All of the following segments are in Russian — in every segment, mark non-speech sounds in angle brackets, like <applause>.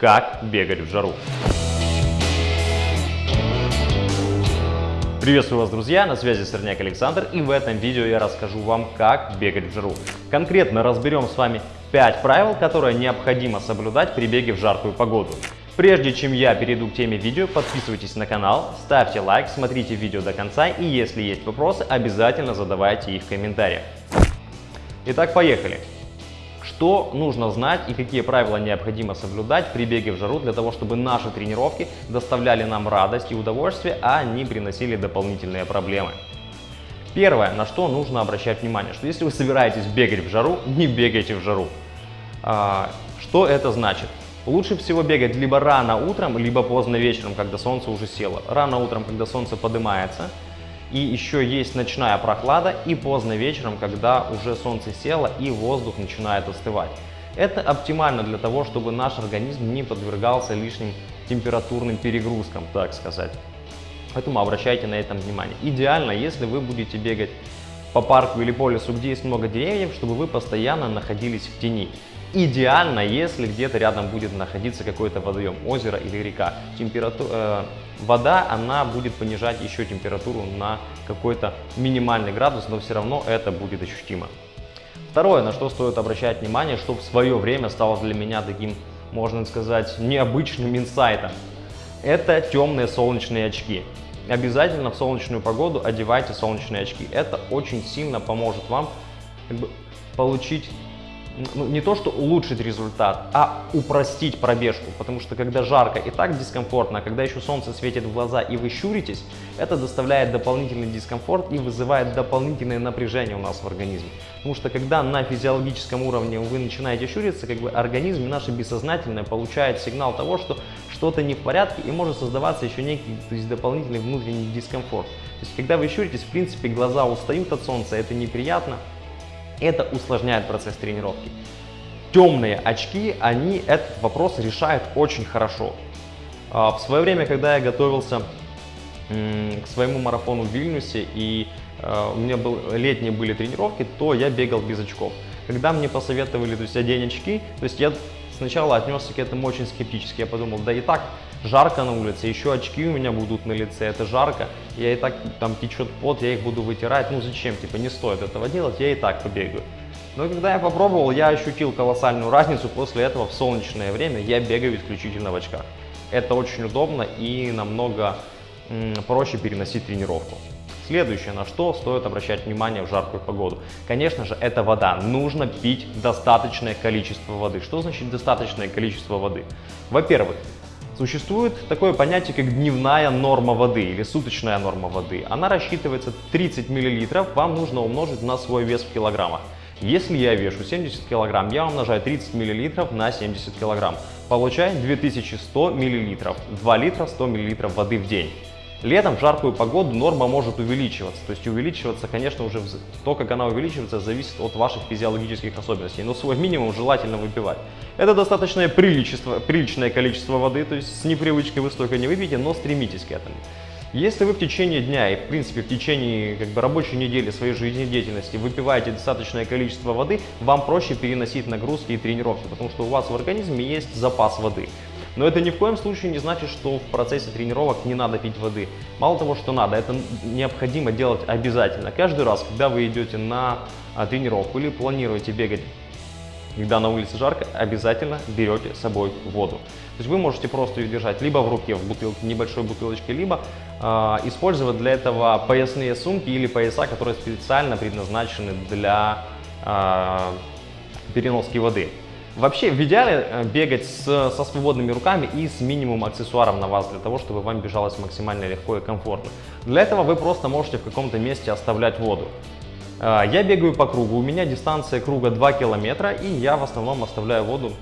Как бегать в жару. Приветствую вас, друзья! На связи Сорняк Александр и в этом видео я расскажу вам, как бегать в жару. Конкретно разберем с вами 5 правил, которые необходимо соблюдать при беге в жаркую погоду. Прежде чем я перейду к теме видео, подписывайтесь на канал, ставьте лайк, смотрите видео до конца и если есть вопросы, обязательно задавайте их в комментариях. Итак, поехали! Что нужно знать и какие правила необходимо соблюдать при беге в жару для того, чтобы наши тренировки доставляли нам радость и удовольствие, а не приносили дополнительные проблемы. Первое, на что нужно обращать внимание, что если вы собираетесь бегать в жару, не бегайте в жару. А, что это значит? Лучше всего бегать либо рано утром, либо поздно вечером, когда солнце уже село. Рано утром, когда солнце поднимается, и еще есть ночная прохлада, и поздно вечером, когда уже солнце село и воздух начинает остывать. Это оптимально для того, чтобы наш организм не подвергался лишним температурным перегрузкам, так сказать. Поэтому обращайте на это внимание. Идеально, если вы будете бегать по парку или по лесу, где есть много деревьев, чтобы вы постоянно находились в тени. Идеально, если где-то рядом будет находиться какой-то водоем, озеро или река. Температура, э, вода, она будет понижать еще температуру на какой-то минимальный градус, но все равно это будет ощутимо. Второе, на что стоит обращать внимание, что в свое время стало для меня таким, можно сказать, необычным инсайтом. Это темные солнечные очки. Обязательно в солнечную погоду одевайте солнечные очки. Это очень сильно поможет вам как бы, получить ну, не то, что улучшить результат, а упростить пробежку, потому что когда жарко и так дискомфортно, а когда еще солнце светит в глаза и вы щуритесь, это доставляет дополнительный дискомфорт и вызывает дополнительное напряжение у нас в организме. Потому что когда на физиологическом уровне вы начинаете щуриться, как бы организм наше бессознательное получает сигнал того, что что-то не в порядке и может создаваться еще некий то есть дополнительный внутренний дискомфорт. То есть когда вы щуритесь, в принципе, глаза устают от солнца, это неприятно, это усложняет процесс тренировки. Темные очки, они этот вопрос решают очень хорошо. А, в свое время, когда я готовился к своему марафону в Вильнюсе и а, у меня был, летние были тренировки, то я бегал без очков. Когда мне посоветовали то есть, одень очки, то есть я сначала отнесся к этому очень скептически. Я подумал, да и так жарко на улице, еще очки у меня будут на лице, это жарко, я и так там течет пот, я их буду вытирать, ну зачем, типа не стоит этого делать, я и так побегаю. Но когда я попробовал, я ощутил колоссальную разницу, после этого в солнечное время я бегаю исключительно в очках. Это очень удобно и намного проще переносить тренировку. Следующее, на что стоит обращать внимание в жаркую погоду. Конечно же, это вода. Нужно пить достаточное количество воды. Что значит достаточное количество воды? Во-первых, Существует такое понятие, как дневная норма воды или суточная норма воды. Она рассчитывается 30 мл, вам нужно умножить на свой вес в килограммах. Если я вешу 70 кг, я умножаю 30 мл на 70 кг. Получаю 2100 мл, 2 литра 100 мл воды в день. Летом в жаркую погоду норма может увеличиваться. То есть увеличиваться, конечно, уже то, как она увеличивается, зависит от ваших физиологических особенностей. Но свой минимум желательно выпивать. Это достаточное приличество, приличное количество воды, то есть с непривычкой вы столько не выпьете, но стремитесь к этому. Если вы в течение дня и, в принципе, в течение как бы, рабочей недели своей жизнедеятельности выпиваете достаточное количество воды, вам проще переносить нагрузки и тренировки, потому что у вас в организме есть запас воды. Но это ни в коем случае не значит, что в процессе тренировок не надо пить воды. Мало того, что надо, это необходимо делать обязательно. Каждый раз, когда вы идете на а, тренировку или планируете бегать когда на улице жарко, обязательно берете с собой воду. То есть вы можете просто ее держать либо в руке, в бутылке, небольшой бутылочке, либо э, использовать для этого поясные сумки или пояса, которые специально предназначены для э, переноски воды. Вообще, в идеале э, бегать с, со свободными руками и с минимумом аксессуаров на вас, для того, чтобы вам бежалось максимально легко и комфортно. Для этого вы просто можете в каком-то месте оставлять воду. Э, я бегаю по кругу, у меня дистанция круга 2 километра, и я в основном оставляю воду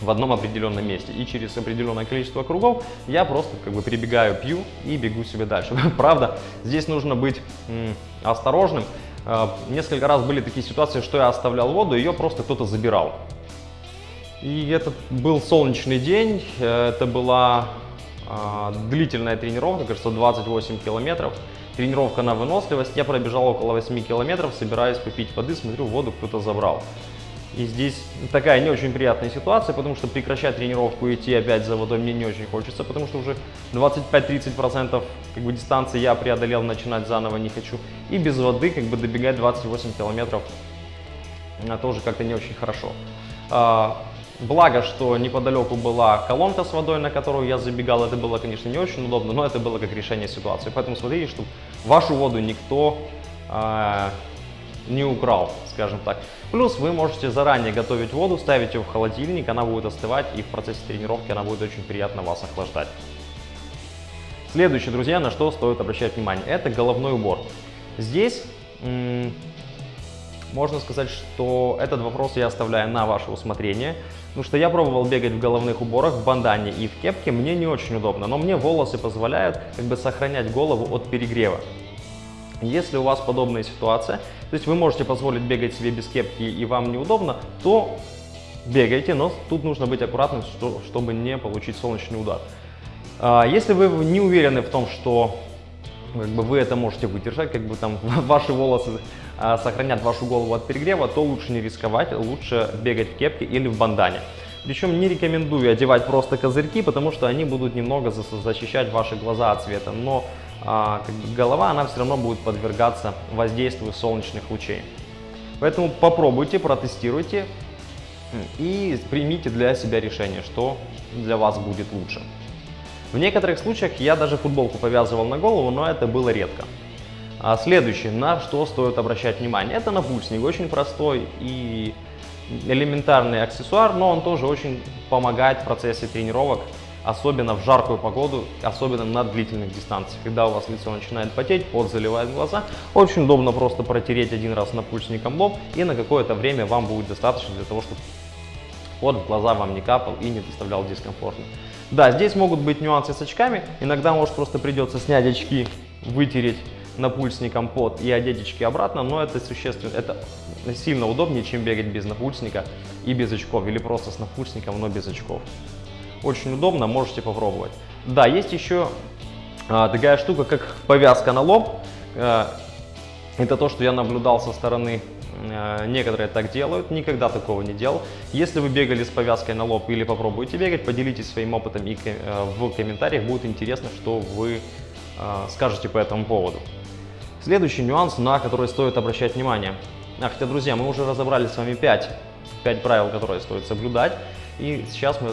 в одном определенном месте. И через определенное количество кругов я просто как бы перебегаю, пью и бегу себе дальше. <laughs> Правда, здесь нужно быть осторожным. Э, несколько раз были такие ситуации, что я оставлял воду, ее просто кто-то забирал. И это был солнечный день, это была э, длительная тренировка, кажется, 28 километров. Тренировка на выносливость. Я пробежал около 8 километров, собираюсь попить воды, смотрю, воду кто-то забрал. И здесь такая не очень приятная ситуация, потому что прекращать тренировку и идти опять за водой мне не очень хочется, потому что уже 25-30% как бы дистанции я преодолел, начинать заново не хочу. И без воды как бы добегать 28 километров а, тоже как-то не очень хорошо. Благо, что неподалеку была колонка с водой, на которую я забегал. Это было, конечно, не очень удобно, но это было как решение ситуации. Поэтому смотрите, чтобы вашу воду никто а, не украл, скажем так. Плюс вы можете заранее готовить воду, ставить ее в холодильник, она будет остывать и в процессе тренировки она будет очень приятно вас охлаждать. Следующее, друзья, на что стоит обращать внимание, это головной убор. Здесь можно сказать, что этот вопрос я оставляю на ваше усмотрение, потому что я пробовал бегать в головных уборах, в бандане и в кепке, мне не очень удобно, но мне волосы позволяют как бы сохранять голову от перегрева. Если у вас подобная ситуация, то есть вы можете позволить бегать себе без кепки и вам неудобно, то бегайте, но тут нужно быть аккуратным, чтобы не получить солнечный удар. А, если вы не уверены в том, что как бы, вы это можете выдержать, как бы там <laughs> ваши волосы сохранят вашу голову от перегрева, то лучше не рисковать, лучше бегать в кепке или в бандане. Причем не рекомендую одевать просто козырьки, потому что они будут немного защищать ваши глаза от света. Но а, как бы голова, она все равно будет подвергаться воздействию солнечных лучей. Поэтому попробуйте, протестируйте и примите для себя решение, что для вас будет лучше. В некоторых случаях я даже футболку повязывал на голову, но это было редко. А следующее, на что стоит обращать внимание, это напульсник, очень простой и элементарный аксессуар, но он тоже очень помогает в процессе тренировок особенно в жаркую погоду, особенно на длительных дистанциях. Когда у вас лицо начинает потеть, пот заливает глаза, очень удобно просто протереть один раз напульсником лоб, и на какое-то время вам будет достаточно для того, чтобы пот в глаза вам не капал и не доставлял дискомфорта. Да, здесь могут быть нюансы с очками, иногда может просто придется снять очки, вытереть напульсником пот и одеть обратно, но это существенно, это сильно удобнее, чем бегать без напульсника и без очков, или просто с напульсником, но без очков. Очень удобно, можете попробовать. Да, есть еще а, такая штука, как повязка на лоб. А, это то, что я наблюдал со стороны а, Некоторые так делают, никогда такого не делал. Если вы бегали с повязкой на лоб или попробуете бегать, поделитесь своим опытом и в комментариях. Будет интересно, что вы скажете по этому поводу. Следующий нюанс, на который стоит обращать внимание. А, хотя, друзья, мы уже разобрали с вами 5, 5 правил, которые стоит соблюдать. И сейчас мы,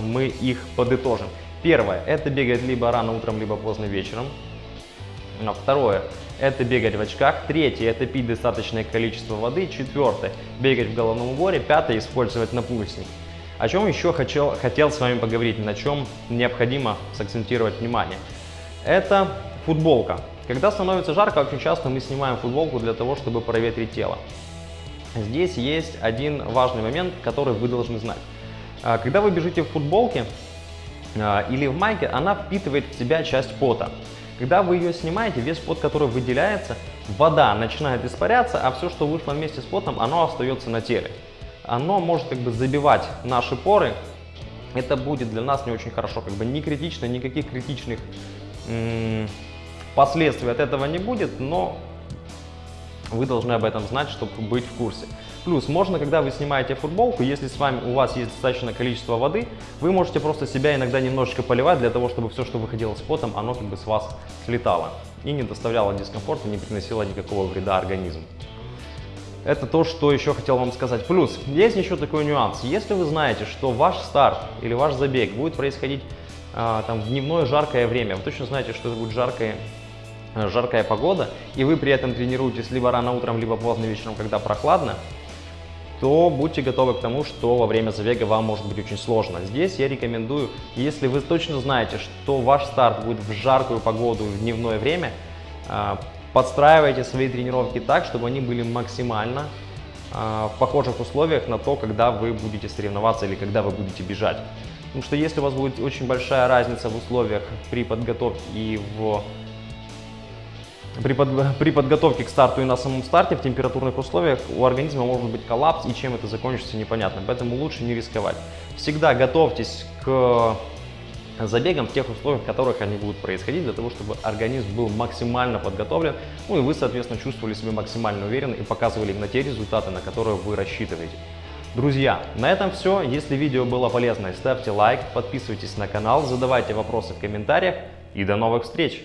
мы их подытожим. Первое – это бегать либо рано утром, либо поздно вечером. А второе – это бегать в очках. Третье – это пить достаточное количество воды. Четвертое – бегать в головном уборе. Пятое – использовать напульсник. О чем еще хотел, хотел с вами поговорить, на чем необходимо сакцентировать внимание. Это футболка. Когда становится жарко, очень часто мы снимаем футболку для того, чтобы проветрить тело. Здесь есть один важный момент, который вы должны знать. А, когда вы бежите в футболке а, или в майке, она впитывает в себя часть пота. Когда вы ее снимаете, весь пот, который выделяется, вода начинает испаряться, а все, что вышло вместе с потом, оно остается на теле. Оно может как бы забивать наши поры. Это будет для нас не очень хорошо, как бы не критично, никаких критичных последствий от этого не будет, но вы должны об этом знать, чтобы быть в курсе. Плюс, можно, когда вы снимаете футболку, если с вами у вас есть достаточное количество воды, вы можете просто себя иногда немножечко поливать для того, чтобы все, что выходило с потом, оно как бы с вас слетало и не доставляло дискомфорта, не приносило никакого вреда организму. Это то, что еще хотел вам сказать. Плюс, есть еще такой нюанс. Если вы знаете, что ваш старт или ваш забег будет происходить а, там, в дневное жаркое время, вы точно знаете, что это будет жаркое жаркая погода, и вы при этом тренируетесь либо рано утром, либо поздно вечером, когда прохладно, то будьте готовы к тому, что во время забега вам может быть очень сложно. Здесь я рекомендую, если вы точно знаете, что ваш старт будет в жаркую погоду в дневное время, а, подстраивайте свои тренировки так, чтобы они были максимально а, в похожих условиях на то, когда вы будете соревноваться или когда вы будете бежать. Потому что если у вас будет очень большая разница в условиях при подготовке и в при, под, при подготовке к старту и на самом старте в температурных условиях у организма может быть коллапс, и чем это закончится непонятно. Поэтому лучше не рисковать. Всегда готовьтесь к забегам в тех условиях, в которых они будут происходить, для того, чтобы организм был максимально подготовлен, ну и вы, соответственно, чувствовали себя максимально уверенно и показывали именно те результаты, на которые вы рассчитываете. Друзья, на этом все. Если видео было полезно, ставьте лайк, подписывайтесь на канал, задавайте вопросы в комментариях и до новых встреч!